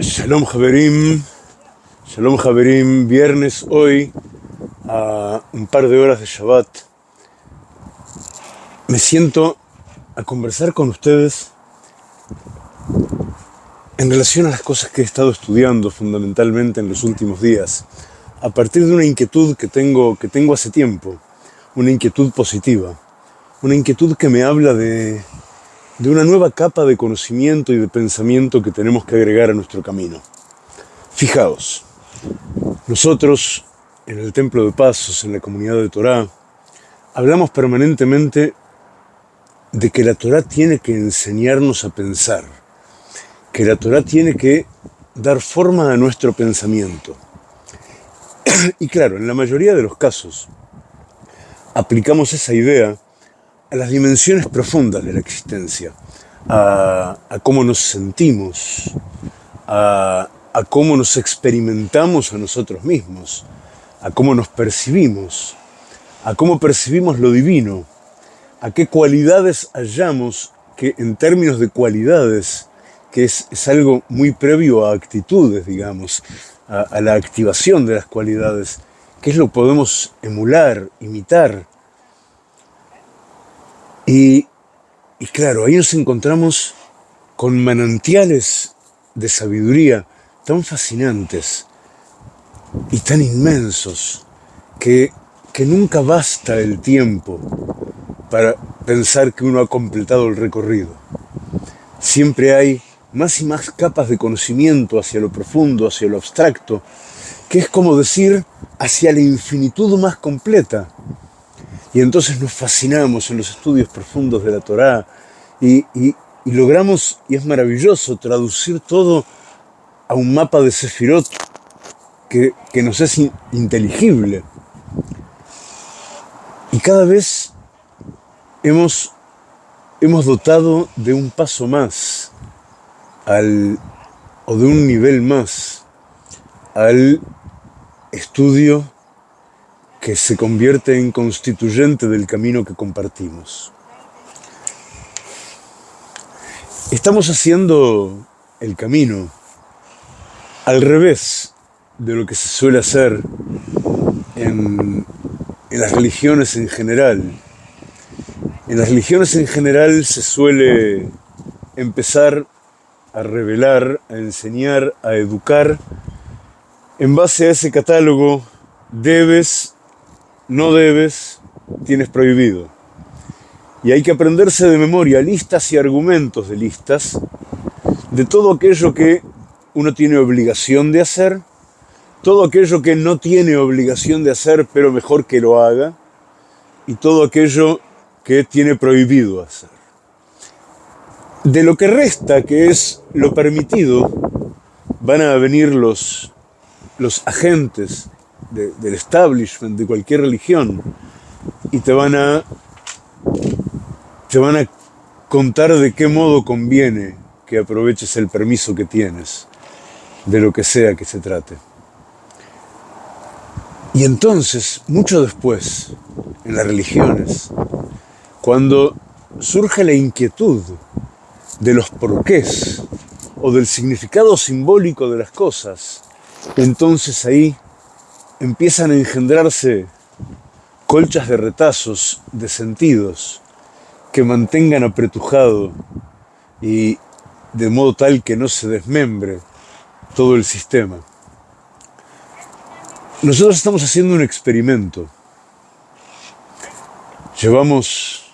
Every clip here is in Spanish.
Shalom Javerim, Shalom Javerim, viernes hoy a un par de horas de Shabbat. Me siento a conversar con ustedes en relación a las cosas que he estado estudiando fundamentalmente en los últimos días, a partir de una inquietud que tengo, que tengo hace tiempo, una inquietud positiva, una inquietud que me habla de, de una nueva capa de conocimiento y de pensamiento que tenemos que agregar a nuestro camino. Fijaos, nosotros en el Templo de Pasos, en la comunidad de Torá, hablamos permanentemente de que la Torá tiene que enseñarnos a pensar, que la Torá tiene que dar forma a nuestro pensamiento. Y claro, en la mayoría de los casos aplicamos esa idea a las dimensiones profundas de la existencia, a, cómo nos sentimos, a, cómo nos experimentamos a nosotros mismos, a cómo nos percibimos, a cómo percibimos lo divino, a qué cualidades hallamos que en términos de cualidades, que es, es algo muy previo a actitudes, digamos, a, a, la activación de las cualidades, qué es lo que podemos emular, imitar, y, claro, ahí nos encontramos con manantiales de sabiduría tan fascinantes y tan inmensos que, que nunca basta el tiempo para pensar que uno ha completado el recorrido. Siempre hay más y más capas de conocimiento hacia lo profundo, hacia lo abstracto, que es como decir hacia la infinitud más completa. Y entonces nos fascinamos en los estudios profundos de la Torá y, logramos, y es maravilloso, traducir todo a un mapa de Sefirot que, nos es inteligible. Y cada vez hemos, hemos dotado de un paso más al, o de un nivel más al estudio que se convierte en constituyente del camino que compartimos. Estamos haciendo el camino al revés de lo que se suele hacer en, en las religiones en general. En las religiones en general se suele empezar a revelar, a enseñar, a educar en base a ese catálogo debes no debes, tienes prohibido. Y hay que aprenderse de memoria listas y argumentos de listas de todo aquello que uno tiene obligación de hacer, todo aquello que no tiene obligación de hacer, pero mejor que lo haga, y todo aquello que tiene prohibido hacer. De lo que resta, que es lo permitido, van a venir los, los agentes del establishment de cualquier religión y te van a te van a contar de qué modo conviene que aproveches el permiso que tienes de lo que sea que se trate. Y entonces, mucho después, en las religiones, cuando surge la inquietud de los porqués o del significado simbólico de las cosas, entonces ahí empiezan a engendrarse colchas de retazos, de sentidos, que mantengan apretujado y de modo tal que no se desmembre todo el sistema. Nosotros estamos haciendo un experimento. Llevamos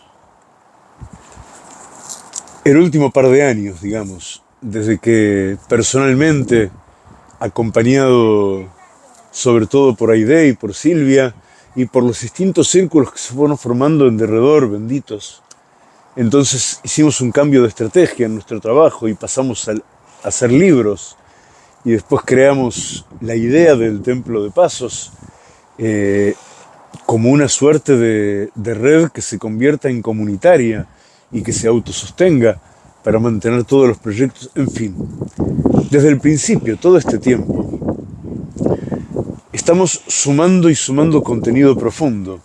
el último par de años, digamos, desde que personalmente, acompañado sobre todo por Aide y por Silvia, y por los distintos círculos que se fueron formando en derredor, benditos. Entonces hicimos un cambio de estrategia en nuestro trabajo y pasamos a hacer libros y después creamos la idea del Templo de Pasos eh, como una suerte de, de red que se convierta en comunitaria y que se autosostenga para mantener todos los proyectos, en fin. Desde el principio, todo este tiempo, estamos sumando y sumando contenido profundo.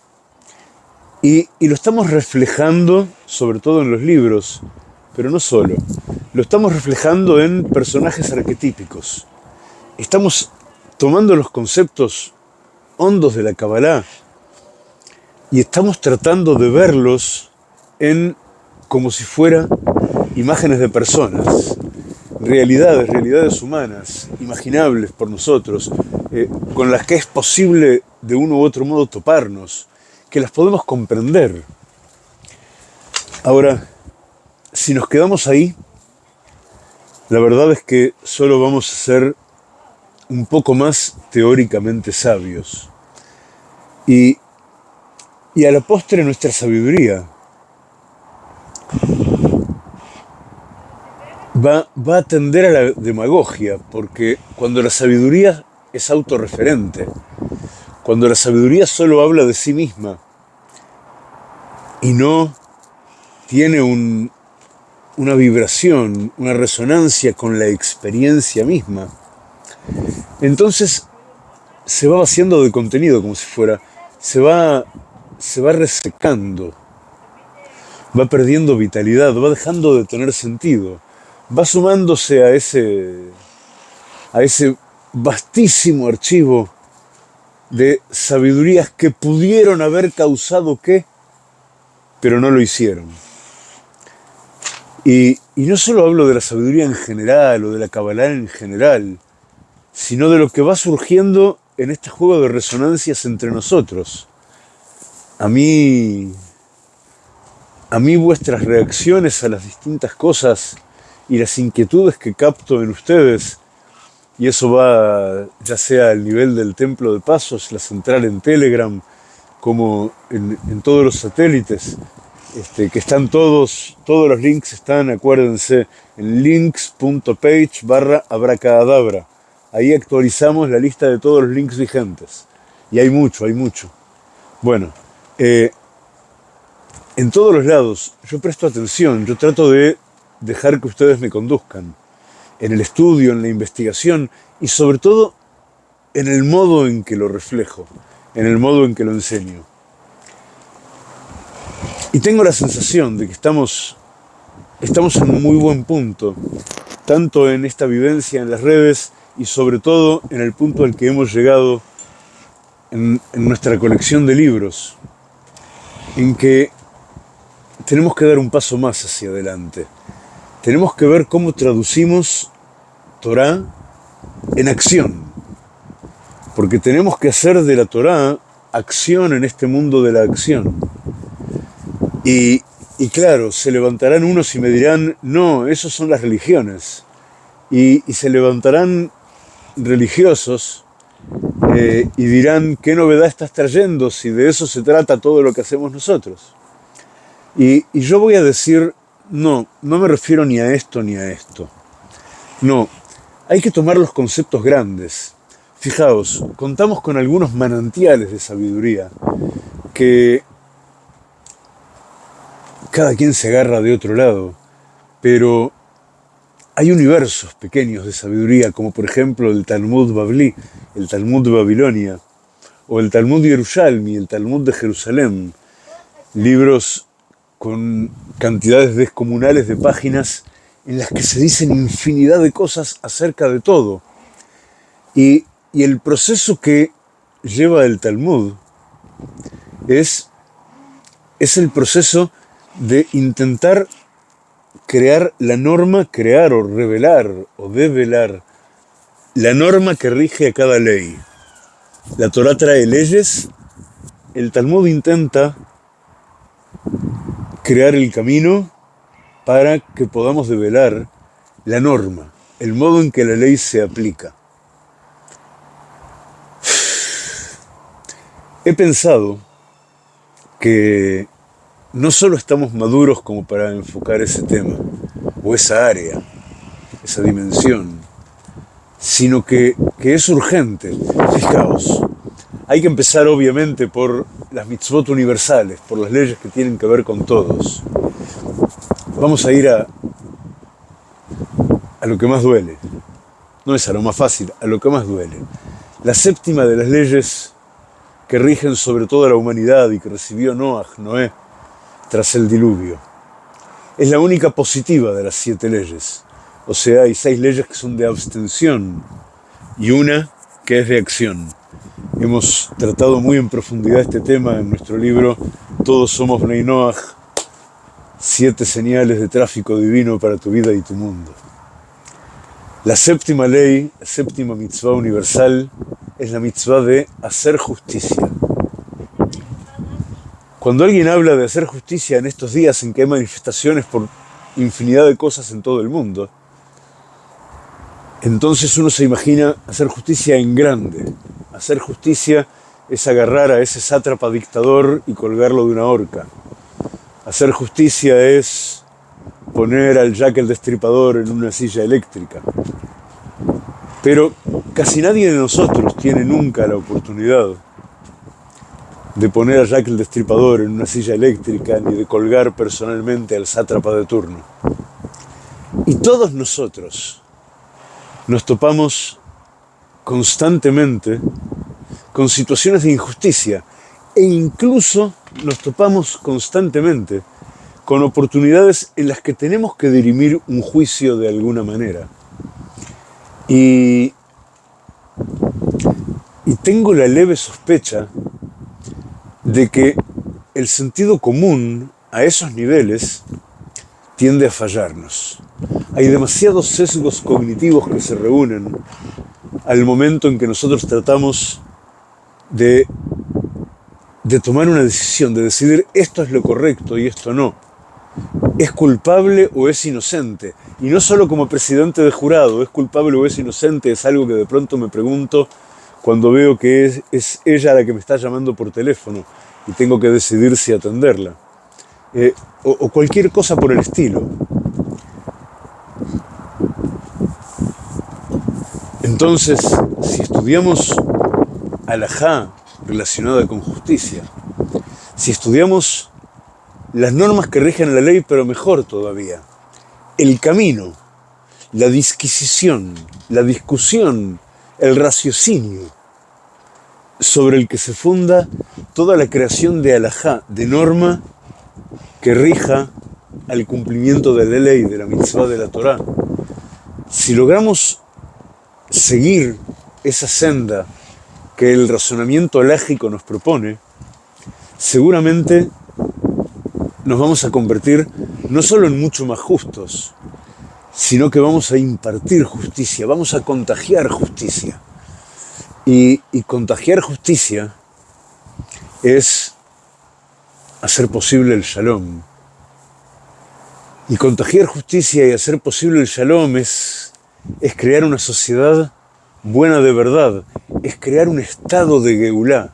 Y, lo estamos reflejando, sobre todo en los libros, pero no solo. lo estamos reflejando en personajes arquetípicos. Estamos tomando los conceptos hondos de la Kabbalah y estamos tratando de verlos en como si fueran imágenes de personas, realidades, realidades humanas, imaginables por nosotros, eh, con las que es posible de uno u otro modo toparnos, que las podemos comprender. Ahora, si nos quedamos ahí, la verdad es que solo vamos a ser un poco más teóricamente sabios. Y, y a la postre nuestra sabiduría va, va a tender a la demagogia, porque cuando la sabiduría es autorreferente, cuando la sabiduría solo habla de sí misma y no tiene un, una vibración, una resonancia con la experiencia misma, entonces se va vaciando de contenido como si fuera, se va, se va resecando, va perdiendo vitalidad, va dejando de tener sentido, va sumándose a ese, a ese vastísimo archivo de sabidurías que pudieron haber causado qué, pero no lo hicieron. Y, y, no solo hablo de la sabiduría en general o de la Kabbalah en general, sino de lo que va surgiendo en este juego de resonancias entre nosotros. A mí, a mí vuestras reacciones a las distintas cosas y las inquietudes que capto en ustedes, y eso va ya sea al nivel del templo de pasos, la central en Telegram, como en, en todos los satélites, este, que están todos, todos los links están, acuérdense, en links.page barra abracadabra. Ahí actualizamos la lista de todos los links vigentes. Y hay mucho, hay mucho. Bueno, eh, en todos los lados yo presto atención, yo trato de dejar que ustedes me conduzcan. En el estudio, en la investigación y sobre todo en el modo en que lo reflejo, en el modo en que lo enseño. Y tengo la sensación de que estamos, estamos en un muy buen punto, tanto en esta vivencia en las redes y sobre todo en el punto al que hemos llegado en, en nuestra colección de libros, en que tenemos que dar un paso más hacia adelante. Tenemos que ver cómo traducimos Torah en acción, porque tenemos que hacer de la Torah acción en este mundo de la acción. Y, y claro, se levantarán unos y me dirán, no, esos son las religiones. Y, y se levantarán religiosos eh, y dirán, ¿qué novedad estás trayendo si de eso se trata todo lo que hacemos nosotros? Y, y yo voy a decir, no, no me refiero ni a esto ni a esto. No, hay que tomar los conceptos grandes. Fijaos, contamos con algunos manantiales de sabiduría que cada quien se agarra de otro lado, pero hay universos pequeños de sabiduría, como por ejemplo el Talmud Babli, el Talmud de Babilonia, o el Talmud Yerushalmi, el Talmud de Jerusalén, libros con cantidades descomunales de páginas en las que se dicen infinidad de cosas acerca de todo. Y, y el proceso que lleva el Talmud es, es el proceso de intentar crear la norma, crear o revelar o develar la norma que rige a cada ley. La Torah trae leyes, el Talmud intenta crear el camino para que podamos develar la norma, el modo en que la ley se aplica. He pensado que no solo estamos maduros como para enfocar ese tema, o esa área, esa dimensión, sino que, que es urgente. Fijaos, hay que empezar obviamente por las mitzvot universales, por las leyes que tienen que ver con todos. Vamos a ir a, a lo que más duele. No es a lo más fácil, a lo que más duele. La séptima de las leyes que rigen sobre toda la humanidad y que recibió Noah, Noé, tras el diluvio. es la única positiva de las siete leyes. O sea, hay seis leyes que son de abstención y una que es de acción. Hemos tratado muy en profundidad este tema en nuestro libro Todos somos Bnei Noach, siete señales de tráfico divino para tu vida y tu mundo. La séptima ley, la séptima mitzvah universal, es la mitzvah de hacer justicia. Cuando alguien habla de hacer justicia en estos días en que hay manifestaciones por infinidad de cosas en todo el mundo, entonces uno se imagina hacer justicia en grande. Hacer justicia es agarrar a ese sátrapa dictador y colgarlo de una horca. Hacer justicia es poner al Jack el Destripador en una silla eléctrica. Pero casi nadie de nosotros tiene nunca la oportunidad de poner a Jack el Destripador en una silla eléctrica ni de colgar personalmente al sátrapa de turno. Y todos nosotros, nos topamos constantemente con situaciones de injusticia e incluso nos topamos constantemente con oportunidades en las que tenemos que dirimir un juicio de alguna manera. Y, y tengo la leve sospecha de que el sentido común a esos niveles tiende a fallarnos. Hay demasiados sesgos cognitivos que se reúnen al momento en que nosotros tratamos de, de tomar una decisión, de decidir esto es lo correcto y esto no. ¿Es culpable o es inocente? Y no solo como presidente de jurado, ¿es culpable o es inocente? Es algo que de pronto me pregunto cuando veo que es, es ella la que me está llamando por teléfono y tengo que decidir si atenderla. Eh, o, o cualquier cosa por el estilo. Entonces, si estudiamos alajá relacionada con justicia, si estudiamos las normas que rigen la ley, pero mejor todavía, el camino, la disquisición, la discusión, el raciocinio sobre el que se funda toda la creación de alajá, de norma que rija al cumplimiento de la ley, de la mitzvah de la Torá. Si logramos seguir esa senda que el razonamiento lógico nos propone, seguramente nos vamos a convertir no solo en mucho más justos, sino que vamos a impartir justicia, vamos a contagiar justicia. Y, y contagiar justicia es hacer posible el shalom. Y contagiar justicia y hacer posible el shalom es es crear una sociedad buena de verdad, es crear un estado de Geulá,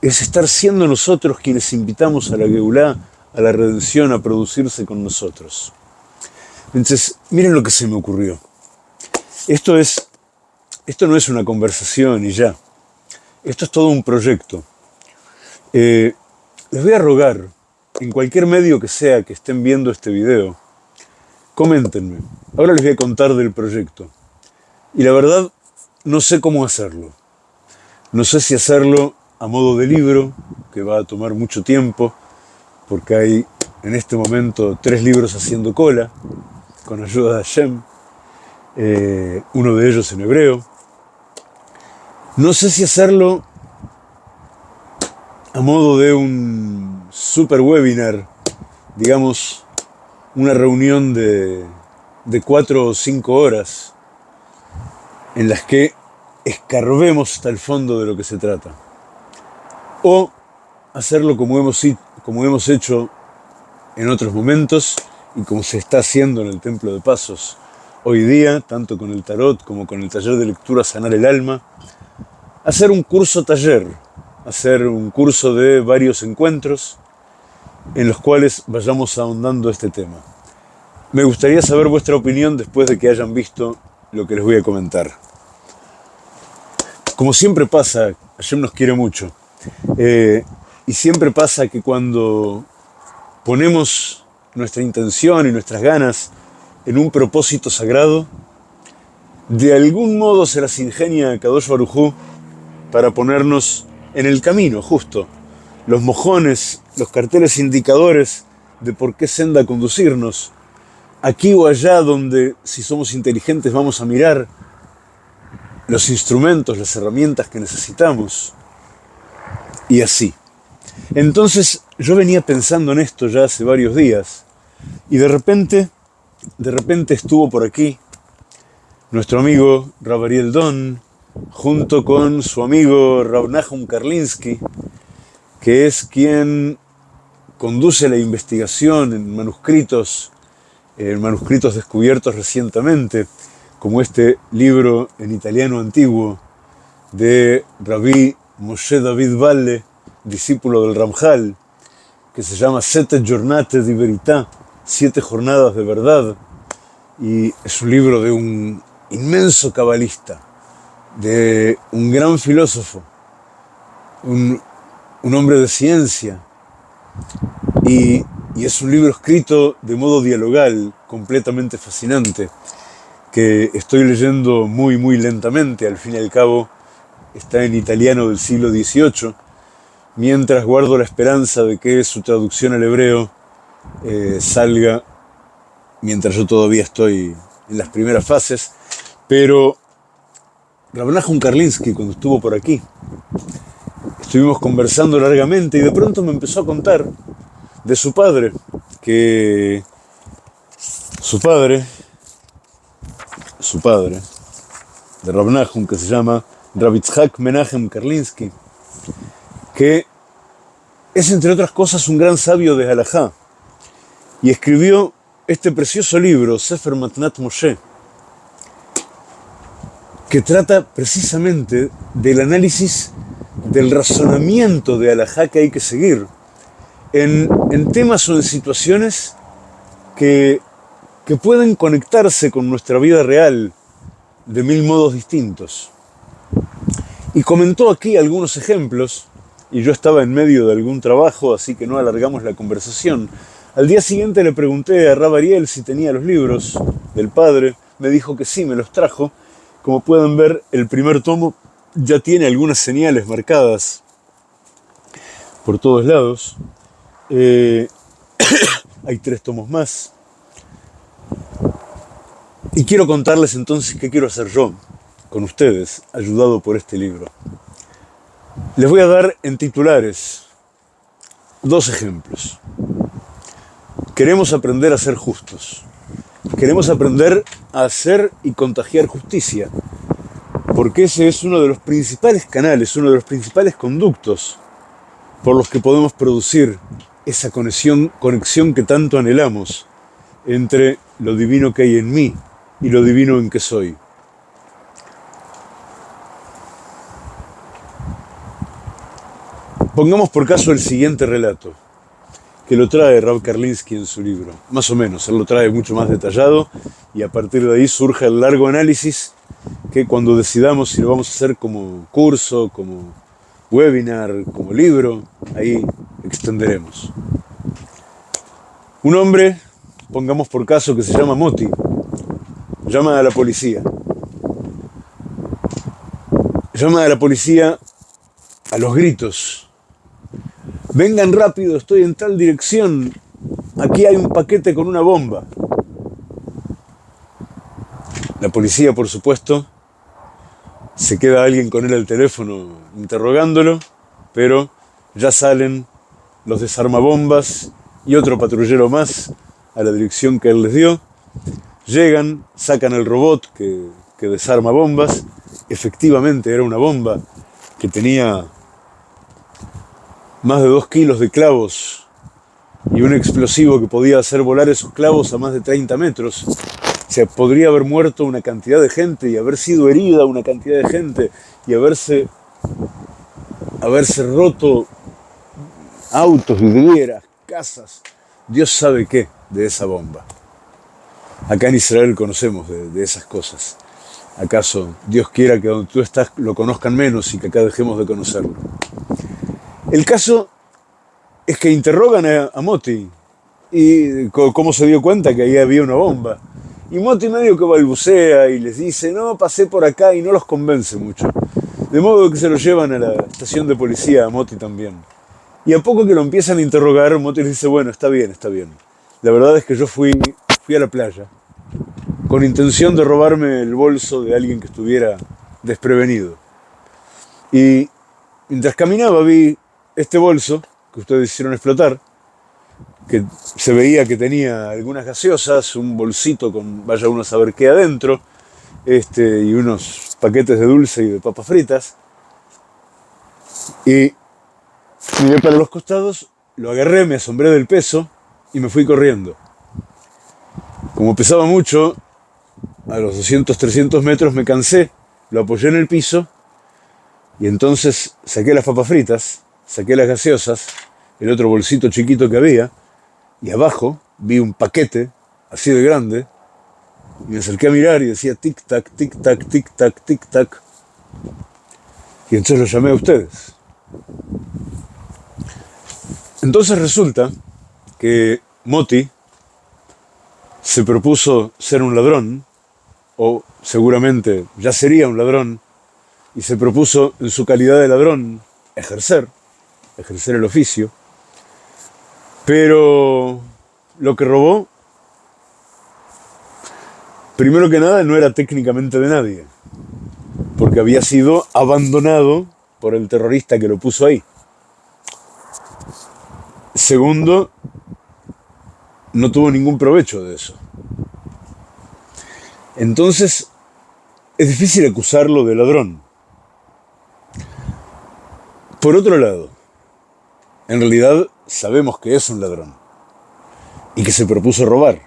es estar siendo nosotros quienes invitamos a la Geulá, a la redención, a producirse con nosotros. Entonces, miren lo que se me ocurrió. Esto, es, esto no es una conversación y ya. Esto es todo un proyecto. Eh, les voy a rogar, en cualquier medio que sea que estén viendo este video, Coméntenme. Ahora les voy a contar del proyecto. Y la verdad, no sé cómo hacerlo. No sé si hacerlo a modo de libro, que va a tomar mucho tiempo, porque hay en este momento tres libros haciendo cola, con ayuda de Hashem, eh, uno de ellos en hebreo. No sé si hacerlo a modo de un super webinar, digamos, una reunión de, cuatro o cinco horas en las que escarbemos hasta el fondo de lo que se trata. O hacerlo como hemos, como hemos hecho en otros momentos y como se está haciendo en el Templo de Pasos hoy día, tanto con el tarot como con el taller de lectura Sanar el Alma, hacer un curso taller, hacer un curso de varios encuentros en los cuales vayamos ahondando este tema. Me gustaría saber vuestra opinión después de que hayan visto lo que les voy a comentar. Como siempre pasa, Hashem nos quiere mucho, eh, y siempre pasa que cuando ponemos nuestra intención y nuestras ganas en un propósito sagrado, de algún modo se las ingenia a Kadosh Barujú para ponernos en el camino justo, los mojones, los carteles indicadores de por qué senda conducirnos, aquí o allá donde si somos inteligentes vamos a mirar los instrumentos, las herramientas que necesitamos, y así. Entonces yo venía pensando en esto ya hace varios días, y de repente, de repente estuvo por aquí nuestro amigo Rabariel Don, junto con su amigo Rabnahum Karlinsky, que es quien conduce la investigación en manuscritos, en manuscritos descubiertos recientemente, como este libro en italiano antiguo de Rabbi Moshe David Valle, discípulo del Ramjal, que se llama Sette Giornate di Verità, Siete Jornadas de Verdad, y es un libro de un inmenso cabalista, de un gran filósofo, un, un hombre de ciencia, y, es un libro escrito de modo dialogal, completamente fascinante, que estoy leyendo muy, muy lentamente, al fin y al cabo está en italiano del siglo XVIII, mientras guardo la esperanza de que su traducción al hebreo eh, salga mientras yo todavía estoy en las primeras fases, pero Rabnahum Karlinsky, cuando estuvo por aquí, estuvimos conversando largamente y de pronto me empezó a contar de su padre, que su padre, su padre, de Rabnahum, que se llama Rabitzhak Menachem Karlinsky, que es entre otras cosas un gran sabio de Halajá y escribió este precioso libro, Sefer Matnat Moshe, que trata precisamente del análisis del razonamiento de Alajá que hay que seguir en, en, temas o en situaciones que, que pueden conectarse con nuestra vida real de mil modos distintos. Y comentó aquí algunos ejemplos, y yo estaba en medio de algún trabajo, así que no alargamos la conversación. Al día siguiente le pregunté a Rabariel si tenía los libros del padre, me dijo que sí, me los trajo. Como pueden ver, el primer tomo ya tiene algunas señales marcadas por todos lados. Eh, hay tres tomos más. Y quiero contarles entonces qué quiero hacer yo con ustedes, ayudado por este libro. Les voy a dar en titulares dos ejemplos. Queremos aprender a ser justos. Queremos aprender a hacer y contagiar justicia. Porque ese es uno de los principales canales, uno de los principales conductos por los que podemos producir esa conexión, conexión que tanto anhelamos entre lo divino que hay en mí y lo divino en que soy. Pongamos por caso el siguiente relato, que lo trae Rav Karlinsky en su libro, más o menos, él lo trae mucho más detallado y a partir de ahí surge el largo análisis que cuando decidamos si lo vamos a hacer como curso, como webinar, como libro, ahí extenderemos. Un hombre, pongamos por caso que se llama Moti, llama a la policía. Llama a la policía a los gritos vengan rápido, estoy en tal dirección, aquí hay un paquete con una bomba. La policía, por supuesto, se queda alguien con él al teléfono interrogándolo, pero ya salen los desarmabombas y otro patrullero más a la dirección que él les dio. Llegan, sacan el robot que, desarma bombas. Efectivamente era una bomba que tenía más de dos kilos de clavos y un explosivo que podía hacer volar esos clavos a más de 30 metros. Se podría haber muerto una cantidad de gente y haber sido herida una cantidad de gente y haberse, haberse roto autos, vidrieras, casas, Dios sabe qué de esa bomba. Acá en Israel conocemos de, esas cosas. ¿Acaso Dios quiera que donde tú estás lo conozcan menos y que acá dejemos de conocerlo? El caso es que interrogan a, Moti y cómo se dio cuenta que ahí había una bomba. Y Moti medio que balbucea y les dice, no, pasé por acá y no los convence mucho. De modo que se lo llevan a la estación de policía, a Moti también. Y a poco que lo empiezan a interrogar, Moti les dice, bueno, está bien, está bien. La verdad es que yo fui, fui a la playa con intención de robarme el bolso de alguien que estuviera desprevenido. Y mientras caminaba vi este bolso que ustedes hicieron explotar, que se veía que tenía algunas gaseosas, un bolsito con vaya uno a saber qué adentro, este, y unos paquetes de dulce y de papas fritas. Y miré para los costados, lo agarré, me asombré del peso y me fui corriendo. Como pesaba mucho, a los 200, 300 metros me cansé, lo apoyé en el piso y entonces saqué las papas fritas, saqué las gaseosas, el otro bolsito chiquito que había, y abajo vi un paquete así de grande, y me acerqué a mirar y decía tic-tac, tic-tac, tic-tac, tic-tac. Y entonces lo llamé a ustedes. Entonces resulta que Moti se propuso ser un ladrón, o seguramente ya sería un ladrón, y se propuso en su calidad de ladrón ejercer, ejercer el oficio, pero lo que robó, primero que nada, no era técnicamente de nadie, porque había sido abandonado por el terrorista que lo puso ahí. Segundo, no tuvo ningún provecho de eso. Entonces, es difícil acusarlo de ladrón. Por otro lado, en realidad sabemos que es un ladrón y que se propuso robar.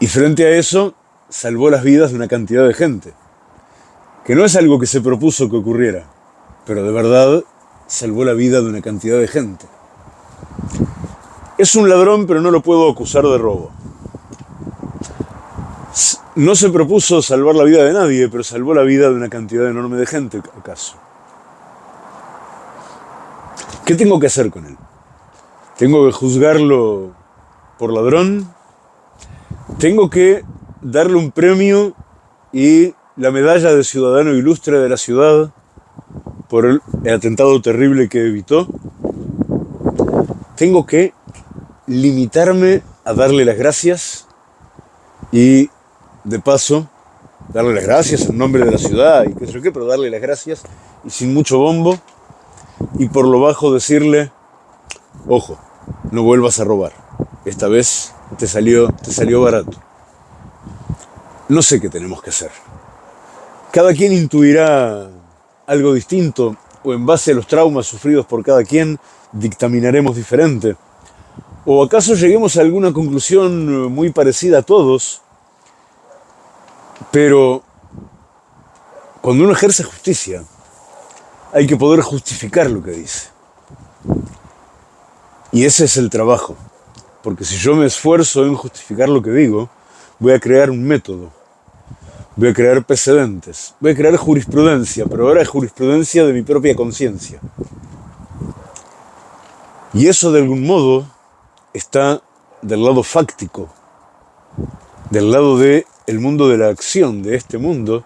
Y frente a eso, salvó las vidas de una cantidad de gente, que no es algo que se propuso que ocurriera, pero de verdad salvó la vida de una cantidad de gente. Es un ladrón, pero no lo puedo acusar de robo. No se propuso salvar la vida de nadie, pero salvó la vida de una cantidad enorme de gente, acaso. ¿Qué tengo que hacer con él? ¿Tengo que juzgarlo por ladrón? ¿Tengo que darle un premio y la medalla de ciudadano ilustre de la ciudad por el, atentado terrible que evitó? ¿Tengo que limitarme a darle las gracias y de paso darle las gracias en nombre de la ciudad y qué sé yo qué, pero darle las gracias y sin mucho bombo y por lo bajo decirle, ojo, no vuelvas a robar. Esta vez te salió, te salió barato. No sé qué tenemos que hacer. Cada quien intuirá algo distinto o en base a los traumas sufridos por cada quien dictaminaremos diferente. ¿O acaso lleguemos a alguna conclusión muy parecida a todos? Pero cuando uno ejerce justicia, hay que poder justificar lo que dice. Y ese es el trabajo. Porque si yo me esfuerzo en justificar lo que digo, voy a crear un método, voy a crear precedentes, voy a crear jurisprudencia, pero ahora es jurisprudencia de mi propia conciencia. Y eso de algún modo está del lado fáctico, del lado de el mundo de la acción, de este mundo,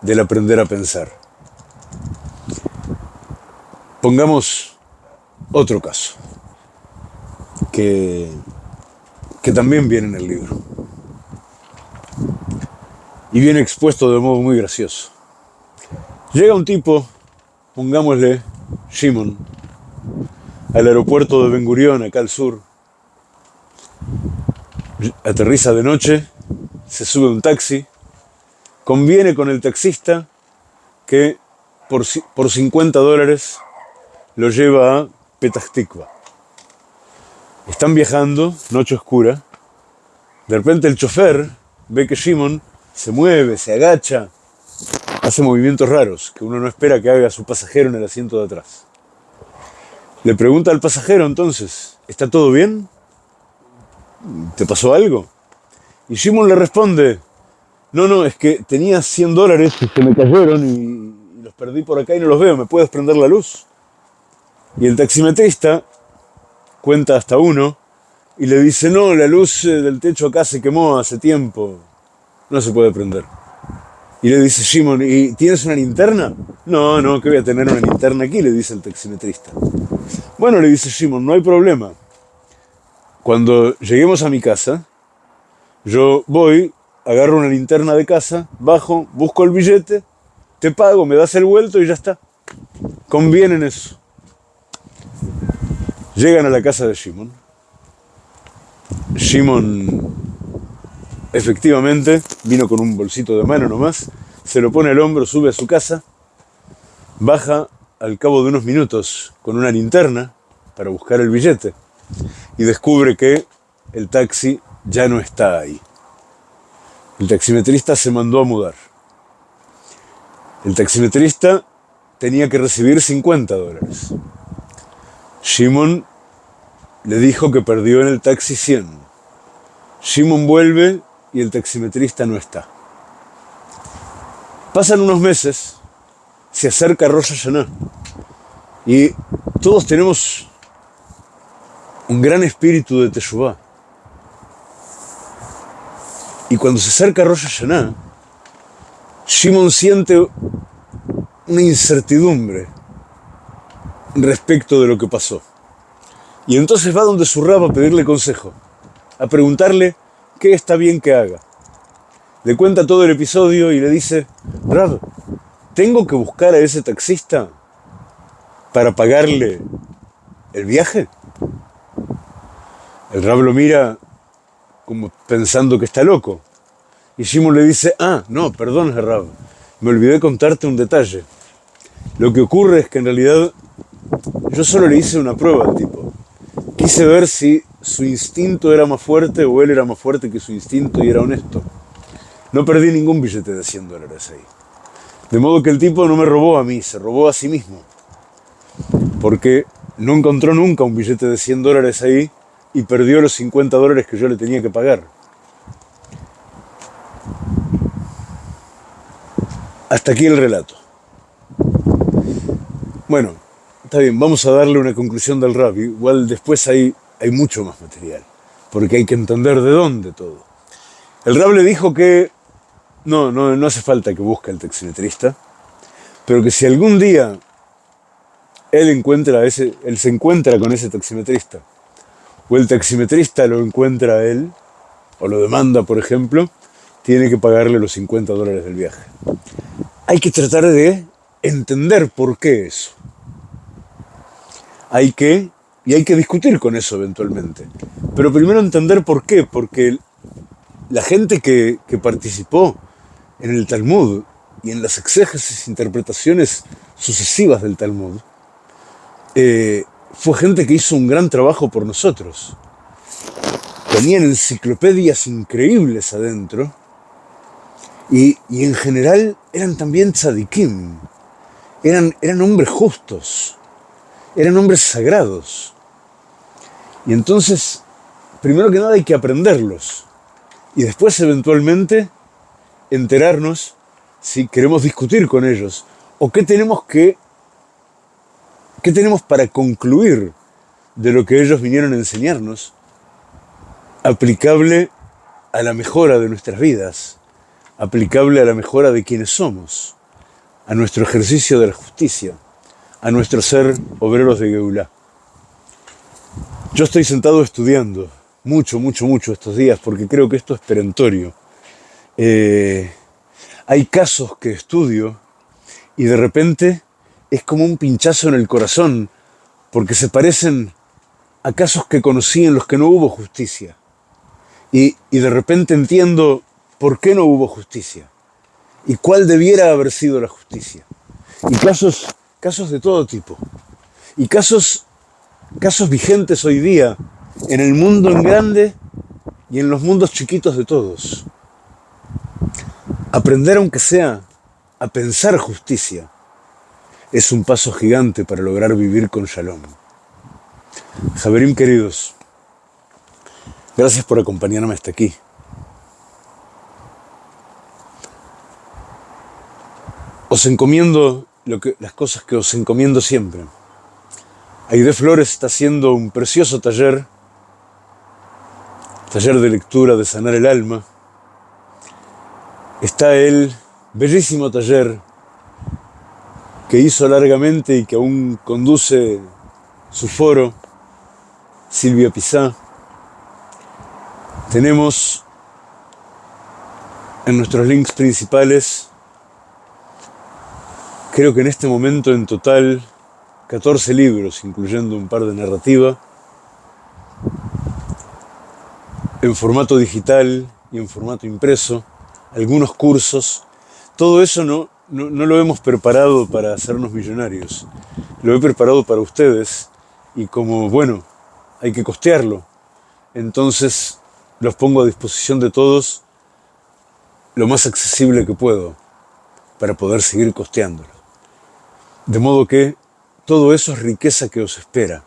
del aprender a pensar. Pongamos otro caso, que, que también viene en el libro. Y viene expuesto de modo muy gracioso. Llega un tipo, pongámosle Shimon, al aeropuerto de Ben Gurion, acá al sur. Aterriza de noche, se sube un taxi, conviene con el taxista que por, por 50 dólares lo lleva a Petah Están viajando, noche oscura. De repente el chofer ve que Shimon se mueve, se agacha, hace movimientos raros que uno no espera que haga su pasajero en el asiento de atrás. Le pregunta al pasajero entonces, ¿está todo bien? ¿Te pasó algo? Y Shimon le responde, no, no, es que tenía 100 dólares que me cayeron y los perdí por acá y no los veo, ¿me puedes prender la luz? Y el taximetrista cuenta hasta uno y le dice, no, la luz eh, del techo acá se quemó hace tiempo, no se puede prender. Y le dice Shimon, ¿y tienes una linterna? No, no, que voy a tener una linterna aquí, le dice el taximetrista. Bueno, le dice Shimon, no hay problema. Cuando lleguemos a mi casa, yo voy, agarro una linterna de casa, bajo, busco el billete, te pago, me das el vuelto y ya está. Conviene en eso. Llegan a la casa de Shimon. Shimon efectivamente vino con un bolsito de mano nomás, se lo pone al hombro, sube a su casa, baja al cabo de unos minutos con una linterna para buscar el billete y descubre que el taxi ya no está ahí. El taximetrista se mandó a mudar. El taximetrista tenía que recibir 50 dólares. Shimon le dijo que perdió en el taxi 100. Shimon vuelve y el taximetrista no está. Pasan unos meses, se acerca Rosh Hashanah y todos tenemos un gran espíritu de Teshuvah. Y cuando se acerca Rosh Hashanah, Shimon siente una incertidumbre respecto de lo que pasó. Y entonces va donde su rab a pedirle consejo, a preguntarle qué está bien que haga. Le cuenta todo el episodio y le dice, Rab, ¿tengo que buscar a ese taxista para pagarle el viaje? El Rab lo mira como pensando que está loco. Y Shimon le dice, ah, no, perdón, Rab, me olvidé contarte un detalle. Lo que ocurre es que en realidad yo solo le hice una prueba al tipo. Quise ver si su instinto era más fuerte o él era más fuerte que su instinto y era honesto. No perdí ningún billete de 100 dólares ahí. De modo que el tipo no me robó a mí, se robó a sí mismo. Porque no encontró nunca un billete de 100 dólares ahí y perdió los 50 dólares que yo le tenía que pagar. Hasta aquí el relato. Bueno, está bien, vamos a darle una conclusión del rap. Igual después hay, hay mucho más material, porque hay que entender de dónde todo. El rap le dijo que no, no, no hace falta que busque al taximetrista, pero que si algún día él encuentra ese, él se encuentra con ese taximetrista, o el taximetrista lo encuentra a él, o lo demanda, por ejemplo, tiene que pagarle los 50 dólares del viaje. Hay que tratar de entender por qué eso hay que, y hay que discutir con eso eventualmente. Pero primero entender por qué, porque la gente que, participó en el Talmud y en las exégesis, interpretaciones sucesivas del Talmud, eh, fue gente que hizo un gran trabajo por nosotros. Tenían enciclopedias increíbles adentro y, en general eran también tzadikim, eran, eran hombres justos eran hombres sagrados. Y entonces, primero que nada hay que aprenderlos. Y después, eventualmente, enterarnos si queremos discutir con ellos. O qué tenemos que. qué tenemos para concluir de lo que ellos vinieron a enseñarnos, aplicable a la mejora de nuestras vidas, aplicable a la mejora de quienes somos, a nuestro ejercicio de la justicia a nuestro ser obreros de Geulá. Yo estoy sentado estudiando mucho, mucho, mucho estos días porque creo que esto es perentorio. Eh, hay casos que estudio y de repente es como un pinchazo en el corazón porque se parecen a casos que conocí en los que no hubo justicia. Y, y de repente entiendo por qué no hubo justicia y cuál debiera haber sido la justicia. Y casos casos de todo tipo. Y casos, casos vigentes hoy día en el mundo en grande y en los mundos chiquitos de todos. Aprender aunque sea a pensar justicia es un paso gigante para lograr vivir con shalom. Javerim queridos, gracias por acompañarme hasta aquí. Os encomiendo las cosas que os encomiendo siempre. Aide Flores está haciendo un precioso taller, taller de lectura de sanar el alma. Está él bellísimo taller que hizo largamente y que aún conduce su foro, Silvia Pizá. Tenemos en nuestros links principales, creo que en este momento en total 14 libros, incluyendo un par de narrativa, en formato digital y en formato impreso, algunos cursos. Todo eso no, no, no, lo hemos preparado para hacernos millonarios, lo he preparado para ustedes y como, bueno, hay que costearlo, entonces los pongo a disposición de todos lo más accesible que puedo para poder seguir costeándolo. De modo que todo eso es riqueza que os espera.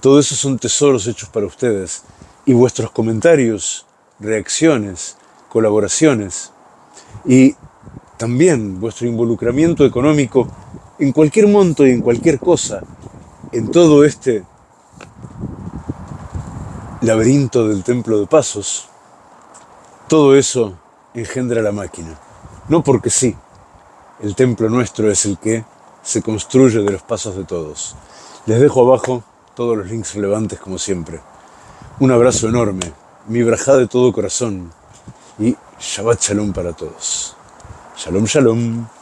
Todo eso son tesoros hechos para ustedes. Y vuestros comentarios, reacciones, colaboraciones y también vuestro involucramiento económico en cualquier monto y en cualquier cosa, en todo este laberinto del templo de pasos, todo eso engendra la máquina. No porque sí, el templo nuestro es el que se construye de los pasos de todos. Les dejo abajo todos los links relevantes como siempre. Un abrazo enorme, mi brajá de todo corazón y Shabbat Shalom para todos. Shalom, shalom.